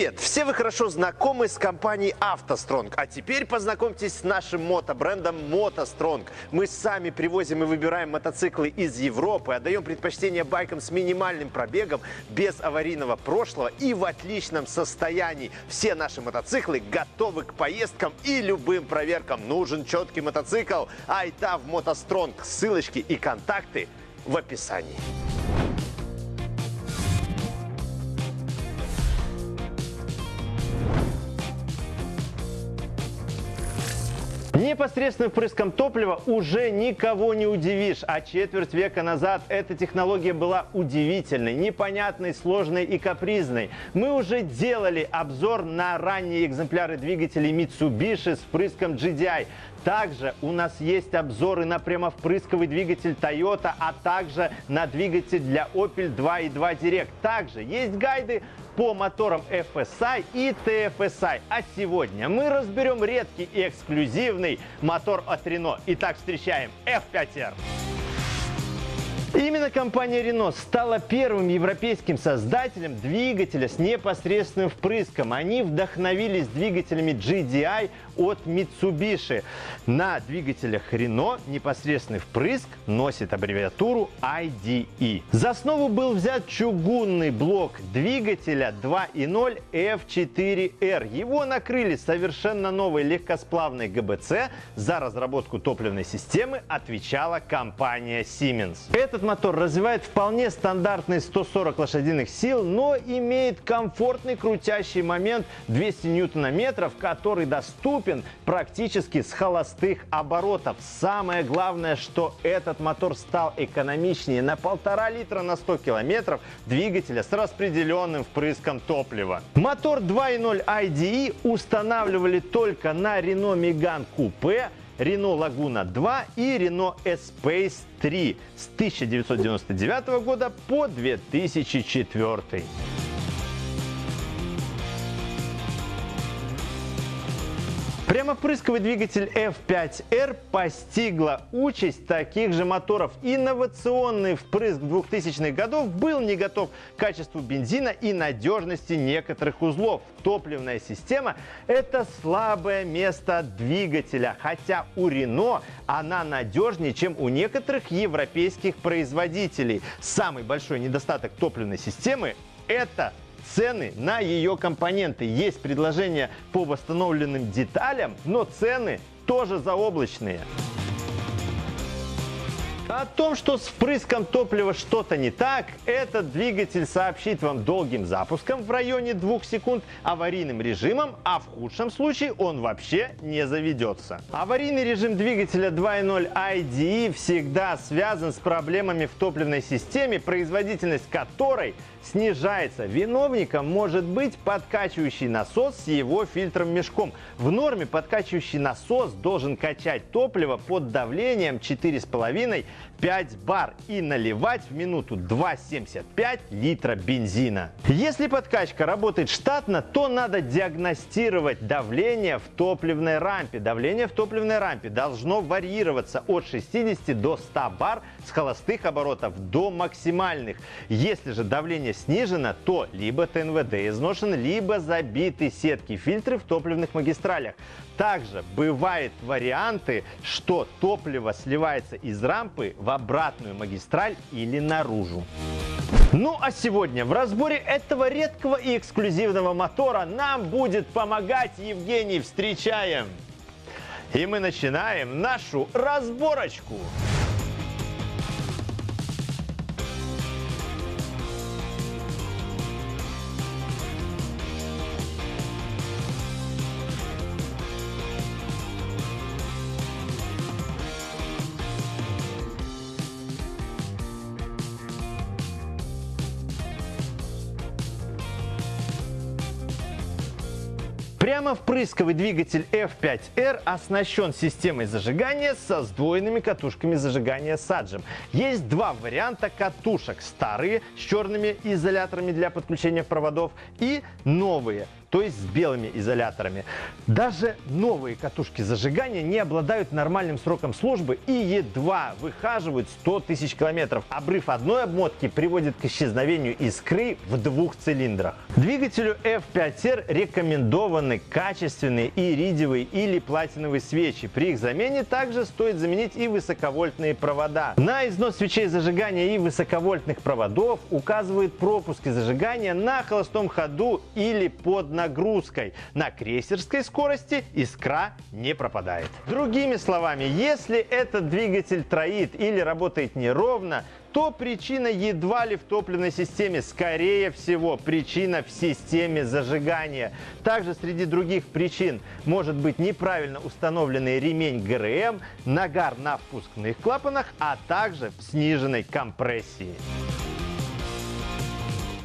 Привет! Все вы хорошо знакомы с компанией «АвтоСтронг», а теперь познакомьтесь с нашим мотобрендом «МотоСтронг». Мы сами привозим и выбираем мотоциклы из Европы, отдаем предпочтение байкам с минимальным пробегом, без аварийного прошлого и в отличном состоянии. Все наши мотоциклы готовы к поездкам и любым проверкам. Нужен четкий мотоцикл? Айда в «МотоСтронг». Ссылочки и контакты в описании. Непосредственным впрыском топлива уже никого не удивишь, а четверть века назад эта технология была удивительной, непонятной, сложной и капризной. Мы уже делали обзор на ранние экземпляры двигателей Mitsubishi с впрыском GDI. Также у нас есть обзоры на прямовпрысковый двигатель Toyota, а также на двигатель для Opel 2.2 Direct. Также есть гайды по моторам FSI и TFSI. А сегодня мы разберем редкий и эксклюзивный мотор от Renault. Итак, встречаем F5R. Именно компания Renault стала первым европейским создателем двигателя с непосредственным впрыском. Они вдохновились двигателями GDI от Mitsubishi. На двигателях Renault непосредственный впрыск носит аббревиатуру IDE. За основу был взят чугунный блок двигателя 2.0 F4R. Его накрыли совершенно новой легкосплавной ГБЦ. За разработку топливной системы отвечала компания Siemens. Этот мотор развивает вполне стандартные 140 лошадиных сил, но имеет комфортный крутящий момент 200 ньютона-метров, который доступен практически с холостых оборотов. Самое главное, что этот мотор стал экономичнее на полтора литра на 100 километров двигателя с распределенным впрыском топлива. Мотор 2.0 IDE устанавливали только на Renault Megane Coupe, Renault Laguna 2 и Renault Espace 3 с 1999 года по 2004. Прямопрысковый двигатель F5R постигла участь таких же моторов. Инновационный впрыск 2000-х годов был не готов к качеству бензина и надежности некоторых узлов. Топливная система – это слабое место двигателя, хотя у Renault она надежнее, чем у некоторых европейских производителей. Самый большой недостаток топливной системы – это цены на ее компоненты. Есть предложения по восстановленным деталям, но цены тоже заоблачные. О том, что с впрыском топлива что-то не так, этот двигатель сообщит вам долгим запуском в районе 2 секунд, аварийным режимом, а в худшем случае он вообще не заведется. Аварийный режим двигателя 2.0 IDE всегда связан с проблемами в топливной системе, производительность которой снижается. Виновником может быть подкачивающий насос с его фильтром-мешком. В норме подкачивающий насос должен качать топливо под давлением 4,5 5 бар и наливать в минуту 2,75 литра бензина. Если подкачка работает штатно, то надо диагностировать давление в топливной рампе. Давление в топливной рампе должно варьироваться от 60 до 100 бар с холостых оборотов до максимальных. Если же давление снижено, то либо ТНВД изношен, либо забиты сетки фильтры в топливных магистралях. Также бывают варианты, что топливо сливается из рампы в обратную магистраль или наружу. Ну а сегодня в разборе этого редкого и эксклюзивного мотора нам будет помогать Евгений. Встречаем! И мы начинаем нашу разборочку. Прямо впрысковый двигатель F5R оснащен системой зажигания со сдвоенными катушками зажигания саджем. Есть два варианта катушек. Старые с черными изоляторами для подключения проводов и новые то есть с белыми изоляторами. Даже новые катушки зажигания не обладают нормальным сроком службы и едва выхаживают 100 тысяч километров. Обрыв одной обмотки приводит к исчезновению искры в двух цилиндрах. Двигателю F5R рекомендованы качественные иридиевые или платиновые свечи. При их замене также стоит заменить и высоковольтные провода. На износ свечей зажигания и высоковольтных проводов указывают пропуски зажигания на холостом ходу или под нагрузкой. На крейсерской скорости искра не пропадает. Другими словами, если этот двигатель троит или работает неровно, то причина едва ли в топливной системе. Скорее всего, причина в системе зажигания. Также среди других причин может быть неправильно установленный ремень ГРМ, нагар на впускных клапанах, а также в сниженной компрессии.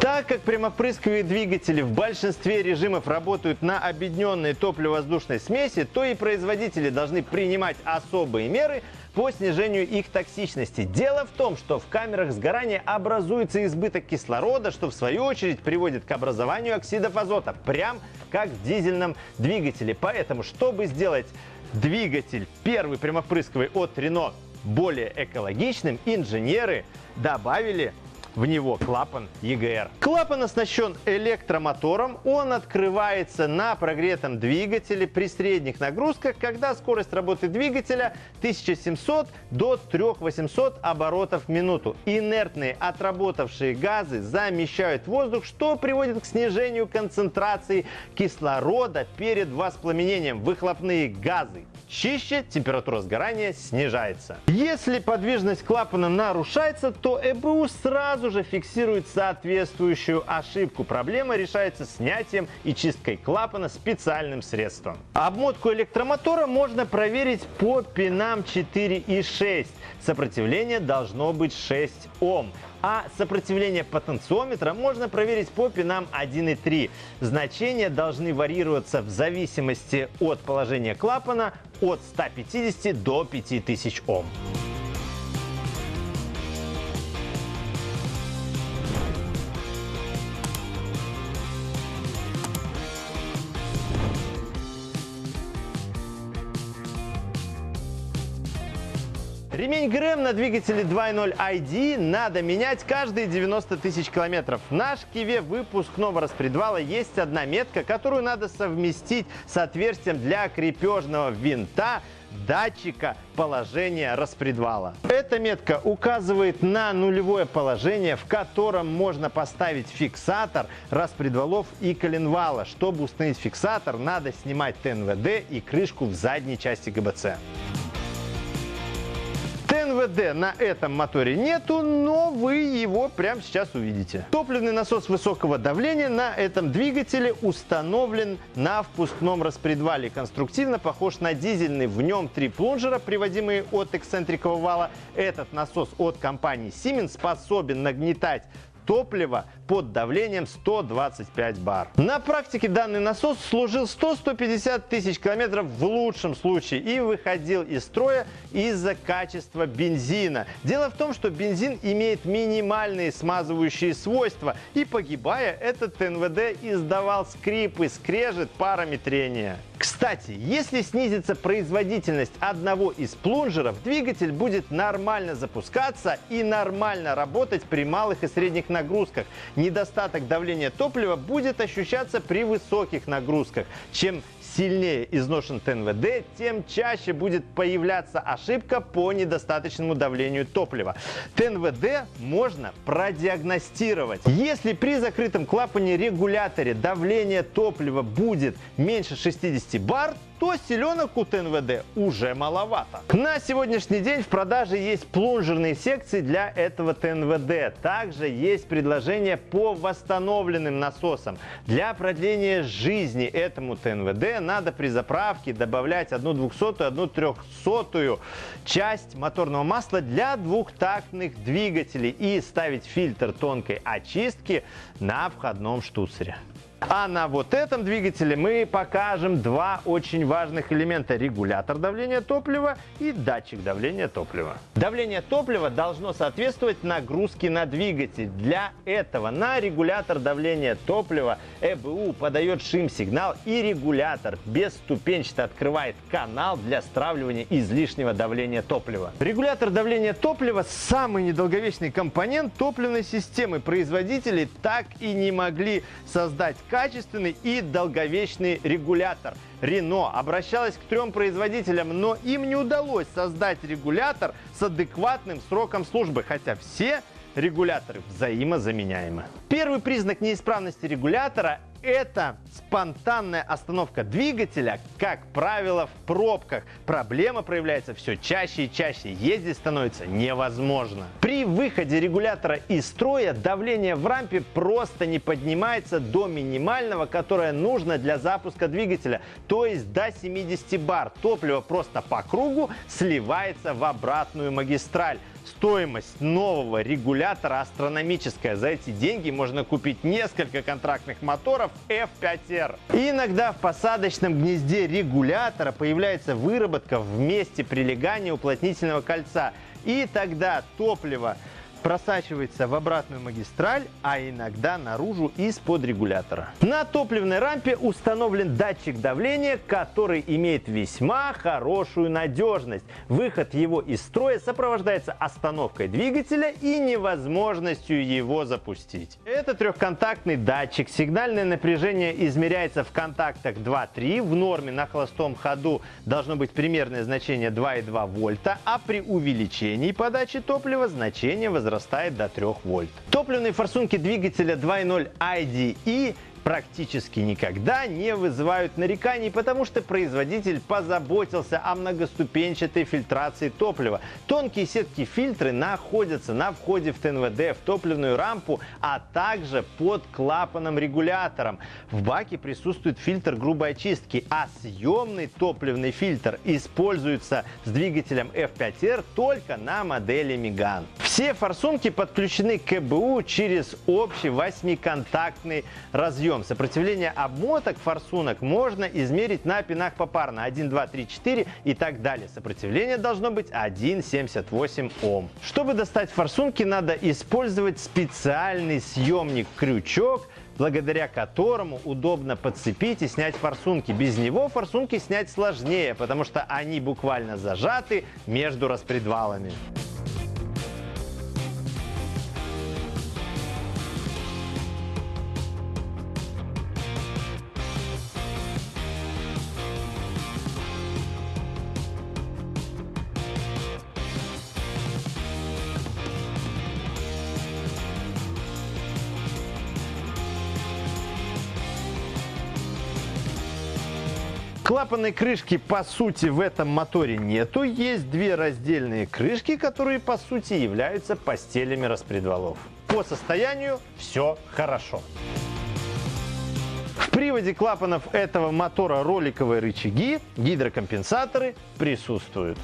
Так как прямопрысковые двигатели в большинстве режимов работают на объединенной топливо-воздушной смеси, то и производители должны принимать особые меры по снижению их токсичности. Дело в том, что в камерах сгорания образуется избыток кислорода, что в свою очередь приводит к образованию оксидов азота, прям как в дизельном двигателе. Поэтому, чтобы сделать двигатель первый прямопрысковый от Renault более экологичным, инженеры добавили в него клапан EGR. Клапан оснащен электромотором. Он открывается на прогретом двигателе при средних нагрузках, когда скорость работы двигателя 1700 до 3800 оборотов в минуту. Инертные отработавшие газы замещают воздух, что приводит к снижению концентрации кислорода перед воспламенением. Выхлопные газы чище, температура сгорания снижается. Если подвижность клапана нарушается, то ЭБУ сразу же фиксирует соответствующую ошибку. Проблема решается снятием и чисткой клапана специальным средством. Обмотку электромотора можно проверить по пинам 4 и 6. Сопротивление должно быть 6 Ом а сопротивление потенциометра можно проверить по пинам 1 и 3. Значения должны варьироваться в зависимости от положения клапана от 150 до 5000 Ом. Ремень ГРМ на двигателе 2.0 ID надо менять каждые 90 тысяч километров. В наш Киве выпускного распредвала есть одна метка, которую надо совместить с отверстием для крепежного винта датчика положения распредвала. Эта метка указывает на нулевое положение, в котором можно поставить фиксатор распредвалов и коленвала. Чтобы установить фиксатор, надо снимать ТНВД и крышку в задней части ГБЦ. ТНВД на этом моторе нету, но вы его прямо сейчас увидите. Топливный насос высокого давления на этом двигателе установлен на впускном распредвале. Конструктивно похож на дизельный. В нем три плунжера, приводимые от эксцентрикового вала. Этот насос от компании Siemens способен нагнетать топлива под давлением 125 бар. На практике данный насос служил 100-150 тысяч километров в лучшем случае и выходил из строя из-за качества бензина. Дело в том, что бензин имеет минимальные смазывающие свойства и погибая, этот НВД издавал скрипы, скрежет парами трения. Кстати, если снизится производительность одного из плунжеров, двигатель будет нормально запускаться и нормально работать при малых и средних нагрузках. Недостаток давления топлива будет ощущаться при высоких нагрузках. Чем сильнее изношен ТНВД, тем чаще будет появляться ошибка по недостаточному давлению топлива. ТНВД можно продиагностировать. Если при закрытом клапане регуляторе давление топлива будет меньше 60 бар, то селенок у ТНВД уже маловато. На сегодняшний день в продаже есть плунжерные секции для этого ТНВД. Также есть предложение по восстановленным насосам. Для продления жизни этому ТНВД надо при заправке добавлять одну двухсотую, одну трехсотую часть моторного масла для двухтактных двигателей и ставить фильтр тонкой очистки на входном штуцере. А на вот этом двигателе мы покажем два очень важных элемента. Регулятор давления топлива и датчик давления топлива. Давление топлива должно соответствовать нагрузке на двигатель. Для этого на регулятор давления топлива ЭБУ подает шим-сигнал и регулятор бесступенчато открывает канал для стравливания излишнего давления топлива. Регулятор давления топлива – самый недолговечный компонент топливной системы. Производители так и не могли создать качественный и долговечный регулятор. Рено обращалась к трем производителям, но им не удалось создать регулятор с адекватным сроком службы, хотя все регуляторы взаимозаменяемы. Первый признак неисправности регулятора это спонтанная остановка двигателя, как правило, в пробках. Проблема проявляется все чаще и чаще. Ездить становится невозможно. При выходе регулятора из строя давление в рампе просто не поднимается до минимального, которое нужно для запуска двигателя, то есть до 70 бар. Топливо просто по кругу сливается в обратную магистраль. Стоимость нового регулятора астрономическая. За эти деньги можно купить несколько контрактных моторов F5R. И иногда в посадочном гнезде регулятора появляется выработка в месте прилегания уплотнительного кольца. И тогда топливо просачивается в обратную магистраль, а иногда наружу из-под регулятора. На топливной рампе установлен датчик давления, который имеет весьма хорошую надежность. Выход его из строя сопровождается остановкой двигателя и невозможностью его запустить. Это трехконтактный датчик. Сигнальное напряжение измеряется в контактах 2-3. В норме на холостом ходу должно быть примерное значение 2,2 вольта, а при увеличении подачи топлива значение возрастает возрастает до 3 вольт. Топливные форсунки двигателя 2.0 IDE практически никогда не вызывают нареканий, потому что производитель позаботился о многоступенчатой фильтрации топлива. Тонкие сетки фильтры находятся на входе в ТНВД, в топливную рампу, а также под клапаном-регулятором. В баке присутствует фильтр грубой очистки, а съемный топливный фильтр используется с двигателем F5R только на модели Megane. Все форсунки подключены к КБУ через общий восьмиконтактный разъем прием. Сопротивление обмоток форсунок можно измерить на пинах попарно 1, 2, 3, 4 и так далее. Сопротивление должно быть 1,78 Ом. Чтобы достать форсунки, надо использовать специальный съемник-крючок, благодаря которому удобно подцепить и снять форсунки. Без него форсунки снять сложнее, потому что они буквально зажаты между распредвалами. Клапанной крышки по сути в этом моторе нету. Есть две раздельные крышки, которые по сути являются постелями распредвалов. По состоянию все хорошо. В приводе клапанов этого мотора роликовые рычаги, гидрокомпенсаторы присутствуют.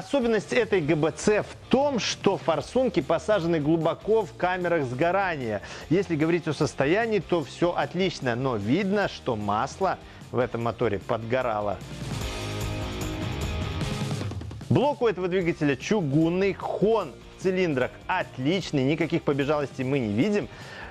Особенность этой ГБЦ в том, что форсунки посажены глубоко в камерах сгорания. Если говорить о состоянии, то все отлично, но видно, что масло в этом моторе подгорало. Блок у этого двигателя чугунный, хон в цилиндрах отличный, никаких побежалостей мы не видим.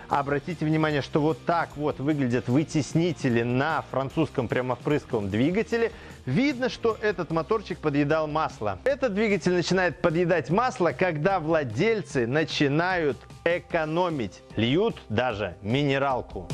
Обратите внимание, что вот так вот выглядят вытеснители на французском прямовпрысковом двигателе. Видно, что этот моторчик подъедал масло. Этот двигатель начинает подъедать масло, когда владельцы начинают экономить, льют даже минералку.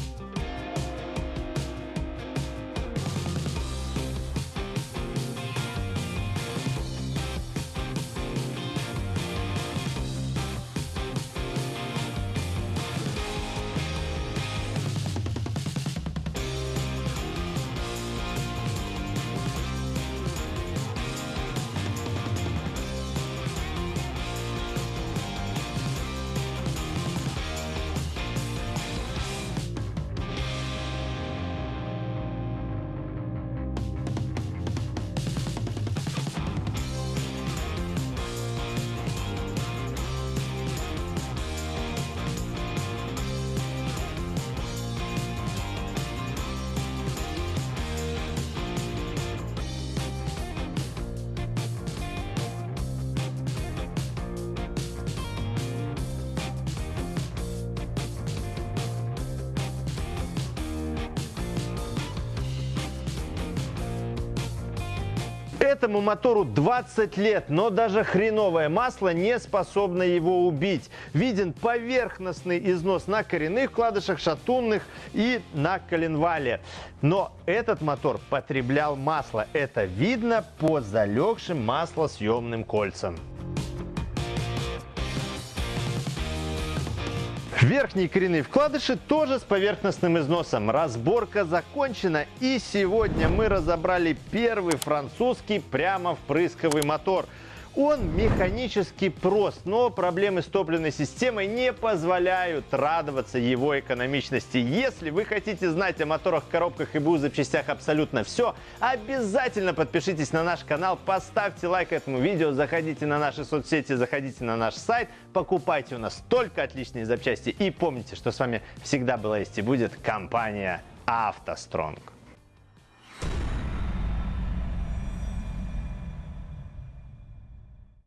Этому мотору 20 лет, но даже хреновое масло не способно его убить. Виден поверхностный износ на коренных вкладышах, шатунных и на коленвале. Но этот мотор потреблял масло. Это видно по залегшим маслосъемным кольцам. Верхние коренные вкладыши тоже с поверхностным износом. Разборка закончена и сегодня мы разобрали первый французский прямо впрысковый мотор – он механически прост, но проблемы с топливной системой не позволяют радоваться его экономичности. Если вы хотите знать о моторах, коробках и БУ запчастях абсолютно все, обязательно подпишитесь на наш канал, поставьте лайк этому видео, заходите на наши соцсети, заходите на наш сайт, покупайте у нас только отличные запчасти и помните, что с вами всегда была есть и будет компания «АвтоСтронг».